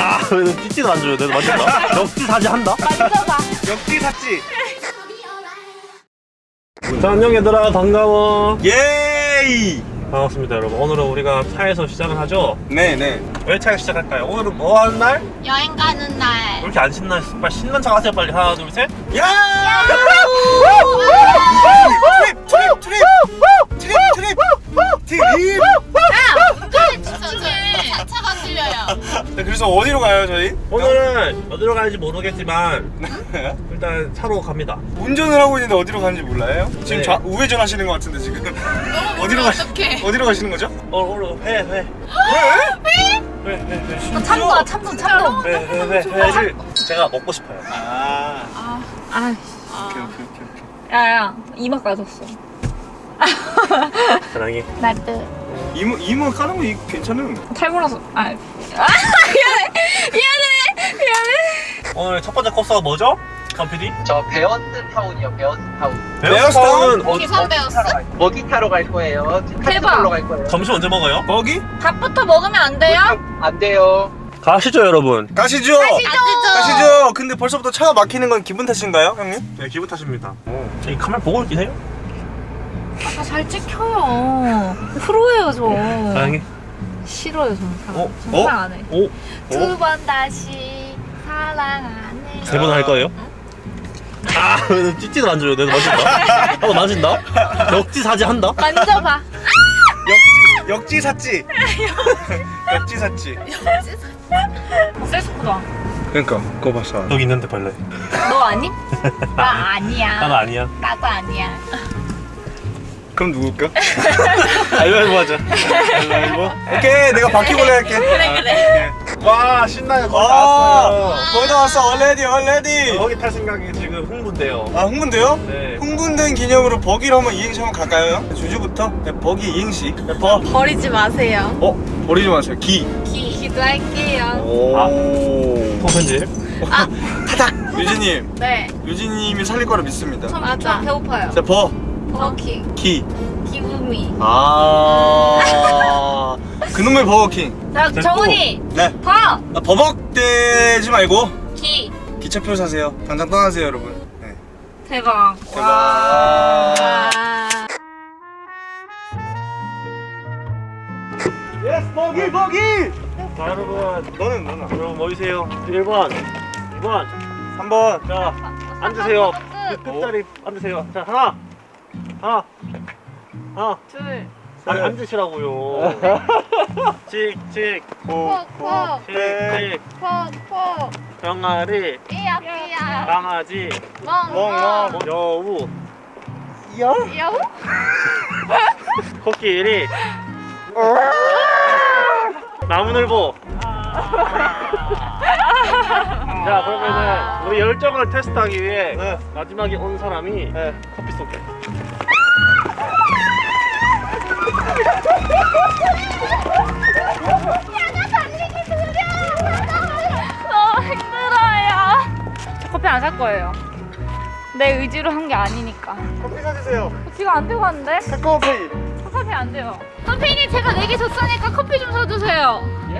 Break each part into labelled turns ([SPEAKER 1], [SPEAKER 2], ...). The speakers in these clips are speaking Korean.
[SPEAKER 1] 아왜 찌찌도 안 줘요 내가 맞춘다 역지 사지 한다
[SPEAKER 2] 만져봐.
[SPEAKER 3] 역지 샀지?
[SPEAKER 1] 자 안녕 얘들아 반가워
[SPEAKER 3] 예이!
[SPEAKER 1] 반갑습니다 여러분 오늘은 우리가 차에서 시작을 하죠
[SPEAKER 3] 네네.
[SPEAKER 1] 왜 차에서 시작할까요? 오늘은 뭐 하는 날? 왜
[SPEAKER 2] 여행 가는 날.
[SPEAKER 1] 이렇게 안 신나? 빨리 신난 척 하세요 빨리 하나 둘셋
[SPEAKER 3] 야! trip! trip! trip! trip! trip! trip!
[SPEAKER 2] 운전해 주 세요. 차차가 들려요.
[SPEAKER 3] 네, 그래서 어디로 가요 저희?
[SPEAKER 1] 오늘은 어디로 가는지 모르겠지만 일단 차로 갑니다
[SPEAKER 3] 운전을 하고 있는데 어디로 가는지 몰라요? 지금
[SPEAKER 1] 네.
[SPEAKER 3] 좌, 우회전 하시는 것 같은데 지금 어디로 가시
[SPEAKER 2] 어떡해.
[SPEAKER 3] 어디로 가시는 거죠?
[SPEAKER 1] 어 오늘 회 회. 회? 회? 회, 회.
[SPEAKER 2] 참고 참고 참고.
[SPEAKER 1] 회, 회, 회, 회를 제가 먹고 싶어요
[SPEAKER 3] 아,
[SPEAKER 2] 아,
[SPEAKER 3] 오케이 오케이 오케이 오케이.
[SPEAKER 2] 야야 이마 까졌어.
[SPEAKER 1] 사랑해
[SPEAKER 2] 나도
[SPEAKER 3] 이모 이모 까는 거 괜찮음.
[SPEAKER 2] 탈모라서. 아, 아 미안해 미안해 미안해.
[SPEAKER 1] 오늘 첫 번째 코스가 뭐죠? 강PD?
[SPEAKER 4] 저 베어스 타운이요, 베어스 타운.
[SPEAKER 1] 베어스 타운 어,
[SPEAKER 2] 기선 배웠어?
[SPEAKER 4] buggy 타러 갈 거예요.
[SPEAKER 2] 대박.
[SPEAKER 4] 갈 거예요.
[SPEAKER 1] 점심 언제 먹어요?
[SPEAKER 3] 거기?
[SPEAKER 2] 밥부터 먹으면 안 돼요?
[SPEAKER 4] 안 돼요.
[SPEAKER 1] 가시죠 여러분
[SPEAKER 3] 가시죠.
[SPEAKER 2] 가시죠.
[SPEAKER 3] 가시죠. 근데 벌써부터 차가 막히는 건 기분 탓인가요, 형님?
[SPEAKER 1] 네 기분 탓입니다 이 카메라 보고 있긴 해요?
[SPEAKER 2] 아, 잘 찍혀요. 프로예요 저.
[SPEAKER 1] 사랑해
[SPEAKER 2] 싫어요 저는 사랑.
[SPEAKER 1] 어?
[SPEAKER 2] 저
[SPEAKER 3] 어?
[SPEAKER 2] 사랑 안 해.
[SPEAKER 1] 오?
[SPEAKER 2] 두 번 다시 사랑 안 해.
[SPEAKER 1] 세 번 할 거예요? 아왜 찌찌도 안 줘요 내가 맞춘다 나도 맞춘다 역지 사지 한다
[SPEAKER 2] 만져봐.
[SPEAKER 3] 역지 역지 샀지. 역지 샀지.
[SPEAKER 2] 셀프다.
[SPEAKER 3] 그러니까 그거 봤어.
[SPEAKER 1] 여기 있는데 벌레
[SPEAKER 2] 너 아니? 나 아니야.
[SPEAKER 1] 나는 아니야
[SPEAKER 2] 나도 아니야.
[SPEAKER 3] 그럼 누굴까? 알바이보 하자. 알바이보. 오케이, 내가 바퀴벌레 할게.
[SPEAKER 2] 그래 그래.
[SPEAKER 1] 와 신나요 거의 다
[SPEAKER 3] 아,
[SPEAKER 1] 왔어요
[SPEAKER 3] 거의 다 왔어. 얼레디, 얼레디.
[SPEAKER 1] 거기 탈 생각이 지금 흥분돼요
[SPEAKER 3] 아, 흥분돼요?
[SPEAKER 1] 네
[SPEAKER 3] 흥분된 기념으로 버기로 한번 이행시 한번 갈까요? 주주부터 네, 버기 이행시. 네, 버.
[SPEAKER 2] 버리지 마세요.
[SPEAKER 3] 어, 버리지 마세요. 기.
[SPEAKER 2] 기 기도할게요.
[SPEAKER 3] 오.
[SPEAKER 1] 아. 통편집
[SPEAKER 2] 아,
[SPEAKER 3] 유진님,
[SPEAKER 2] 네.
[SPEAKER 3] 유진님이 살릴 거라 믿습니다.
[SPEAKER 2] 저 맞아. 배고파요.
[SPEAKER 3] 자, 버,
[SPEAKER 2] 버키
[SPEAKER 3] 기.
[SPEAKER 2] 기분이.
[SPEAKER 3] 아. 그놈의 버거킹.
[SPEAKER 2] 자. 정훈이
[SPEAKER 3] 네.
[SPEAKER 2] 버
[SPEAKER 3] 아, 버벅대지 말고
[SPEAKER 2] 기.
[SPEAKER 3] 기차표 사세요. 당장 떠나세요, 여러분. 네.
[SPEAKER 2] 대박.
[SPEAKER 3] 대박.
[SPEAKER 2] 와.
[SPEAKER 3] yes, buggy, buggy.
[SPEAKER 1] 자 여러분
[SPEAKER 3] 너는 너는
[SPEAKER 1] 여러분 모이세요 1번 2번
[SPEAKER 3] 3번.
[SPEAKER 1] 자 앉으세요
[SPEAKER 2] 끝.
[SPEAKER 1] 그 끝자리 앉으세요 자 하나 하나 하나
[SPEAKER 2] 둘.
[SPEAKER 1] 아니 앉으시라고요 칙칙
[SPEAKER 2] 콕콕.
[SPEAKER 1] 칙칙
[SPEAKER 2] 콕콕.
[SPEAKER 1] 병아리
[SPEAKER 2] 삐약 삐약.
[SPEAKER 1] 강아지
[SPEAKER 2] 멍멍.
[SPEAKER 1] 여우
[SPEAKER 3] 야?
[SPEAKER 2] 여우?
[SPEAKER 1] 코끼리 나무늘보 자 그러면은 우리 열정을 테스트하기 위해
[SPEAKER 3] 네.
[SPEAKER 1] 마지막에 온 사람이
[SPEAKER 3] 네.
[SPEAKER 1] 커피 쏠게
[SPEAKER 2] 커피 안 살 거예요. 내 의지로 한 게 아니니까.
[SPEAKER 3] 커피 사주세요.
[SPEAKER 2] 지금 안 되고 하는데?
[SPEAKER 3] 카카오페이.
[SPEAKER 2] 커피 안 돼요. 선생님 제가 내기 줬으니까 커피 좀 사주세요.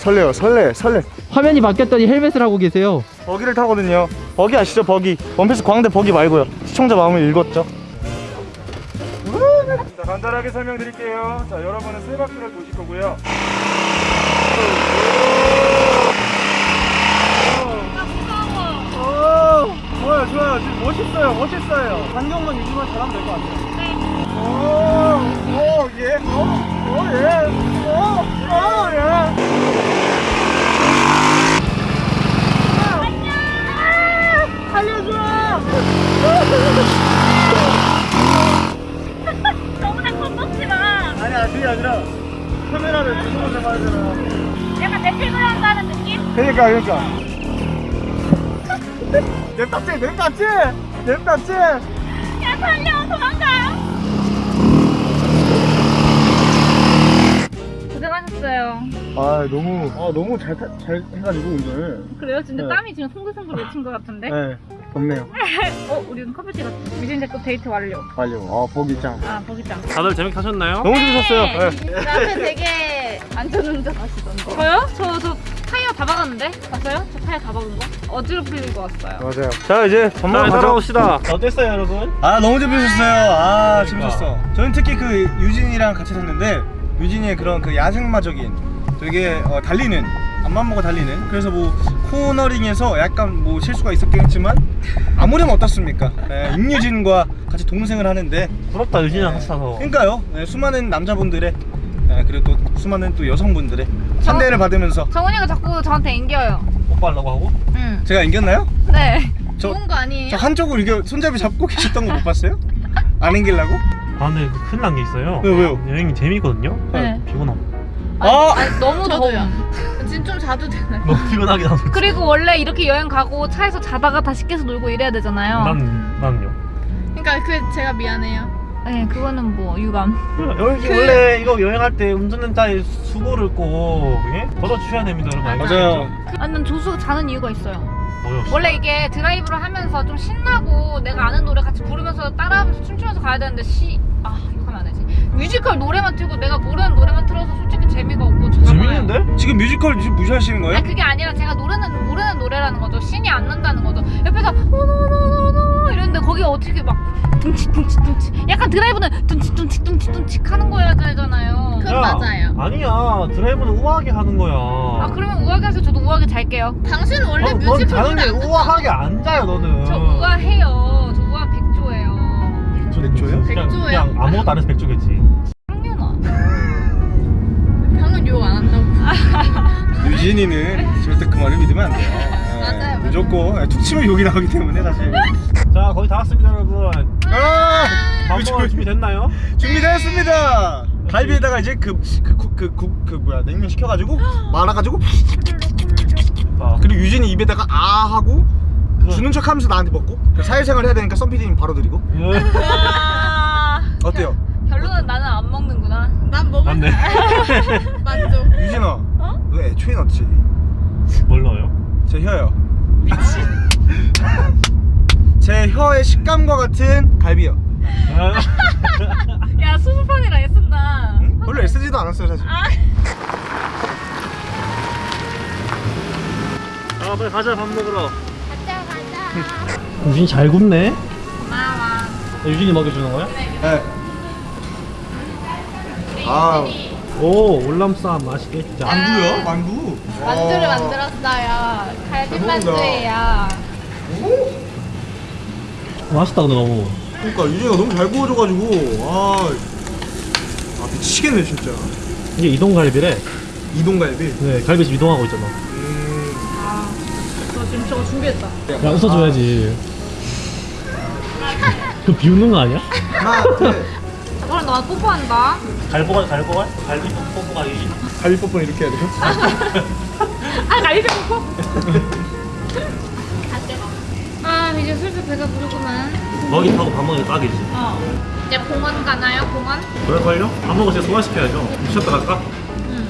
[SPEAKER 3] 설레요, 설레, 설레.
[SPEAKER 5] 화면이 바뀌었더니 헬멧을 하고 계세요.
[SPEAKER 3] 버기를 타거든요. 버기 아시죠, 버기? 원피스 광대 버기 말고요. 시청자 마음을 읽었죠. 자, 간단하게 설명드릴게요. 자, 여러분은 세 바퀴를 도실 거고요. 오, 좋아요, 좋아요. 지금 멋있어요, 멋있어요. 반경만 유지만 잘하면 될 것 같아요. 네. 오, 오, 예. 오, 오, 예. 오, 오, 예.
[SPEAKER 2] 너무나
[SPEAKER 3] 게 아니라 카메라를 조심히 잡아야 되나.
[SPEAKER 2] 약간 대책을 한다는 느낌?
[SPEAKER 3] 그러니까, 그러니까. 냅답지, 냅답지, 냅답지.
[SPEAKER 2] 야 살려 도망가. 고생하셨어요.
[SPEAKER 3] 아, 너무, 아, 너무 잘, 타, 잘 해가지고, 오늘.
[SPEAKER 2] 그래요? 진짜
[SPEAKER 3] 네.
[SPEAKER 2] 땀이 지금 송글송글 맺힌 것 같은데?
[SPEAKER 3] 네, 덥네요.
[SPEAKER 2] 어, 우리는 커피 찍었어. 유진 제거 데이트 완료.
[SPEAKER 3] 완료. 아, 보기 짱.
[SPEAKER 2] 아, 거기짱.
[SPEAKER 1] 다들 재밌게 하셨나요?
[SPEAKER 3] 너무 재밌었어요. 네.
[SPEAKER 2] 그 앞에 되게 안전운전 하시던데. 저요? 저, 저 타이어 다 박았는데? 봤어요? 저 타이어 다 박은 거? 어지러 풀리고 왔어요.
[SPEAKER 3] 맞아요. 자 이제 가자.
[SPEAKER 1] 따라옵시다 어땠어요 여러분?
[SPEAKER 3] 아 너무 재밌었어요. 아
[SPEAKER 1] 그러니까.
[SPEAKER 3] 재밌었어. 저는 특히 그 유진이랑 같이 탔는데 유진이의 그런 그 야생마적인 되게 어, 달리는 앞만 보고 달리는 그래서 뭐 코너링에서 약간 뭐 실수가 있었겠지만 아무렴 어떻습니까? 예, 임유진과 같이 동생을 하는데
[SPEAKER 1] 부럽다 유진이랑 같이 타서
[SPEAKER 3] 그러니까요. 예, 수많은 남자분들의 예, 그리고 또 수많은 또 여성분들의 환대를 받으면서
[SPEAKER 2] 정훈이가 자꾸 저한테 앵겨요.
[SPEAKER 1] 뽀뽀하려고 하고
[SPEAKER 2] 응.
[SPEAKER 3] 제가 이겼나요?
[SPEAKER 2] 네.
[SPEAKER 3] 저-
[SPEAKER 2] 좋은 거 아니에요?
[SPEAKER 3] 저 한쪽으로 이겨 손잡이 잡고 계셨던 거 못 봤어요? 안 앵기려고?
[SPEAKER 1] 아 근데 큰일 난 게 있어요
[SPEAKER 3] 왜요, 왜요?
[SPEAKER 1] 여행이 재미거든요
[SPEAKER 2] 네.
[SPEAKER 1] 피곤함
[SPEAKER 2] 아니,
[SPEAKER 3] 아!
[SPEAKER 2] 아니, 너무
[SPEAKER 6] 저도요.
[SPEAKER 2] 더워. 지금 좀 자도 되나요?
[SPEAKER 1] 너무 피곤하긴 하죠
[SPEAKER 2] 그리고 원래 이렇게 여행 가고 차에서 자다가 다시 깨서 놀고 이래야 되잖아요.
[SPEAKER 1] 난, 난요
[SPEAKER 6] 그러니까 그 제가 미안해요.
[SPEAKER 2] 네, 그거는 뭐 유감.
[SPEAKER 1] 여기 원래 이거 여행할 때 운전자의 수고를 꼭 예? 걷어주셔야 됩니다 여러분 알겠죠?
[SPEAKER 3] 맞아요.
[SPEAKER 2] 아, 난 조수가 자는 이유가 있어요.
[SPEAKER 1] 뭐요?
[SPEAKER 2] 원래 이게 드라이브를 하면서 좀 신나고 내가 아는 노래 같이 부르면서 따라하면서 춤추면서 가야 되는데 시... 아. 뮤지컬 노래만 틀고 내가 모르는 노래만 틀어서 솔직히 재미가 없고 저
[SPEAKER 1] 재밌는데?
[SPEAKER 3] 지금 뮤지컬 지금 무시하시는 거예요?
[SPEAKER 2] 아니 그게 아니라 제가 노래는 모르는 노래라는 거죠. 신이 안 난다는 거죠. 옆에서 노노노노노 이랬는데 거기 어떻게 막 둥치 둥치 둥치 약간 드라이브는 둥치 둥치 둥치 둥치 하는 거여야 되잖아요.
[SPEAKER 6] 그건 맞아요.
[SPEAKER 1] 아니야 드라이브는 우아하게 하는 거야
[SPEAKER 2] 아 그러면 우아하게 하세요. 저도 우아하게 잘게요.
[SPEAKER 6] 당신은 원래
[SPEAKER 1] 어, 넌
[SPEAKER 6] 뮤지컬 노래 게안 듣잖아.
[SPEAKER 1] 우아하게 안 자요 너는
[SPEAKER 2] 저 우아해요. 저 백조요?
[SPEAKER 1] 그냥,
[SPEAKER 6] 백조예요?
[SPEAKER 1] 그냥 아무것도 안 해서 백조겠지
[SPEAKER 2] 황윤아.
[SPEAKER 6] 방금 욕 안 한다고.
[SPEAKER 3] 유진이는 절대 그 말을 믿으면 안 돼요. 예,
[SPEAKER 6] 맞아요.
[SPEAKER 3] 무조건 예, 툭 치면 욕이 나오기 때문에 사실.
[SPEAKER 1] 자 거의 다 왔습니다 여러분
[SPEAKER 3] 아!
[SPEAKER 1] 밥 먹을 준비 됐나요?
[SPEAKER 3] 준비되었습니다. 갈비에다가 이제 그그 그 그 그 뭐야 냉면 시켜가지고 말아가지고
[SPEAKER 1] 아,
[SPEAKER 3] 그리고 유진이 입에다가 아 하고 주는 척 하면서 나한테 먹고 그 사회생활 해야 되니까 썬피디님 바로 드리고
[SPEAKER 2] 아,
[SPEAKER 3] 어때요?
[SPEAKER 2] 결론은 나는 안 먹는구나.
[SPEAKER 6] 난 먹을
[SPEAKER 1] 맞네
[SPEAKER 6] 만족.
[SPEAKER 3] 유진아
[SPEAKER 2] 어?
[SPEAKER 3] 너 애초에 넣지
[SPEAKER 1] 뭘 넣어요?
[SPEAKER 3] 제 혀요 제 혀의 식감과 같은 갈비요
[SPEAKER 2] 야 수수판이라 애쓴다.
[SPEAKER 3] 응? 별로 애쓰지도 않았어요 사실
[SPEAKER 1] 아 빨리 가자 밥 먹으러. 유진이 잘 굽네
[SPEAKER 2] 고마워.
[SPEAKER 1] 유진이 먹여주는 거야?
[SPEAKER 3] 네. 아
[SPEAKER 1] 오 올람쌈 맛있겠다
[SPEAKER 3] 만두요? 만두
[SPEAKER 6] 만두를
[SPEAKER 3] 와.
[SPEAKER 6] 만들었어요. 갈비
[SPEAKER 3] 잘 먹는다.
[SPEAKER 6] 만두예요.
[SPEAKER 1] 맛있다 근데 너무
[SPEAKER 3] 그러니까 유진이가 너무 잘 구워줘가지고 아, 아 미치겠네 진짜
[SPEAKER 1] 이게 이동갈비래
[SPEAKER 3] 이동갈비
[SPEAKER 1] 네 갈비집 이동하고 있잖아
[SPEAKER 2] 지금 저거 준비했다.
[SPEAKER 1] 야 웃어줘야지 그 비웃는 거 아니야?
[SPEAKER 3] 하나 둘
[SPEAKER 2] 그럼 너 뽀뽀한다.
[SPEAKER 1] 갈보갈 갈보갈? 갈비 뽀뽀가 유진
[SPEAKER 3] 갈비 뽀뽀 이렇게 해야 돼요?
[SPEAKER 2] 아 갈비 뽀뽀. 아 이제 슬슬 배가 부르구만.
[SPEAKER 1] 먹이 타고 밥 먹는 게 딱이지
[SPEAKER 2] 어. 이제 공원 가나요? 공원?
[SPEAKER 1] 그럴걸요? 밥 먹을 때 소화시켜야죠 쉬었다 갈까?
[SPEAKER 2] 응.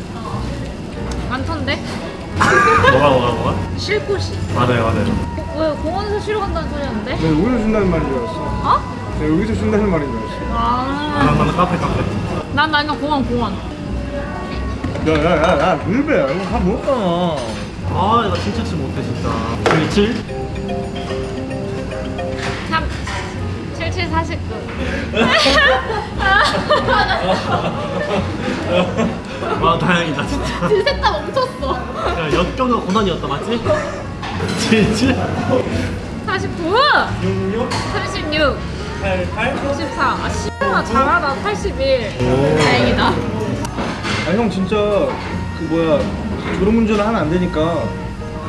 [SPEAKER 2] 많던데?
[SPEAKER 1] 뭐가 뭐가 뭐가?
[SPEAKER 2] 쉴 곳이.
[SPEAKER 1] 맞아요 맞아요
[SPEAKER 2] 어, 왜 공원에서 쉬러 간다는 소리였는데?
[SPEAKER 3] 네, 여기서 준다는 말인 줄 알았어
[SPEAKER 2] 어?
[SPEAKER 3] 네, 여기서 준다는 말인 줄 알았어
[SPEAKER 2] 아.
[SPEAKER 1] 나는 나는 카페 카페
[SPEAKER 2] 난 나는 공원 공원.
[SPEAKER 3] 야야야야 물배야 이거 다 먹었잖아
[SPEAKER 1] 아 이거 진짜 치 못해 진짜 77?
[SPEAKER 2] 3 77 49.
[SPEAKER 1] 와 다행이다 진짜
[SPEAKER 6] 둘셋 다 멈췄어.
[SPEAKER 1] 야 역경의 고난이었다 맞지? 77?
[SPEAKER 2] 49.
[SPEAKER 1] 66?
[SPEAKER 2] 36.
[SPEAKER 1] 88?
[SPEAKER 2] 54. 아 씨발 잘하다. 81.
[SPEAKER 6] 다행이다.
[SPEAKER 3] 아형 진짜 그 뭐야 졸음운전을 하면 안 되니까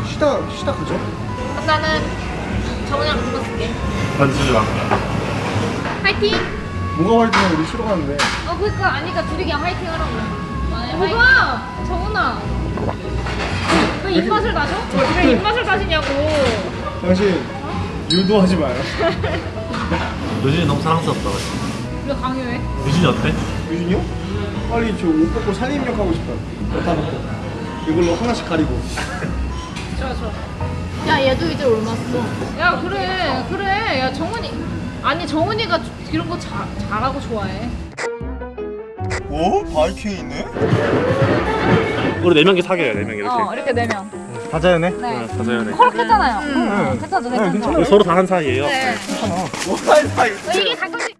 [SPEAKER 3] 쉬다 쉬다 가죠
[SPEAKER 2] 나는 정은이랑 그거 쓸게.
[SPEAKER 1] 반지지 마
[SPEAKER 2] 화이팅!
[SPEAKER 3] 뭐가 활동해 우리 쉬러 가는데
[SPEAKER 2] 어 그니까 아니까 둘이 그냥 화이팅 하라고. 뭐가? 정은아. 왜 입맛을 다셔? 왜 입맛을 다시냐고.
[SPEAKER 3] 당신 유도하지 마요
[SPEAKER 1] 유진이 너무 사랑스럽다
[SPEAKER 2] 왜 강요해?
[SPEAKER 1] 유진이 어때?
[SPEAKER 3] 유진이요? 빨리 저 옷 벗고 살림력 하고 싶다 여다 벗고 이걸로 하나씩 가리고
[SPEAKER 2] 좋아 좋아.
[SPEAKER 6] 야 얘도 이제 올랐어.
[SPEAKER 2] 야 그래 그래 야 정은이 아니 정은이가 이런 거 자, 잘하고 좋아해
[SPEAKER 3] 오? 바이킹 있네?
[SPEAKER 1] 우리 네 명이 사귀어요 네 명이 이렇게.
[SPEAKER 2] 어 이렇게 네 명.
[SPEAKER 3] 다자연해?
[SPEAKER 2] 네.
[SPEAKER 1] 다자연해
[SPEAKER 2] 커렇겠잖아요.
[SPEAKER 3] 응.
[SPEAKER 2] 괜찮죠
[SPEAKER 3] 네,
[SPEAKER 2] 괜찮죠
[SPEAKER 3] 괜찮아요.
[SPEAKER 1] 서로 다한 사이예요.
[SPEAKER 2] 네.
[SPEAKER 3] 뭐할 사이?
[SPEAKER 2] 이게 가끔씩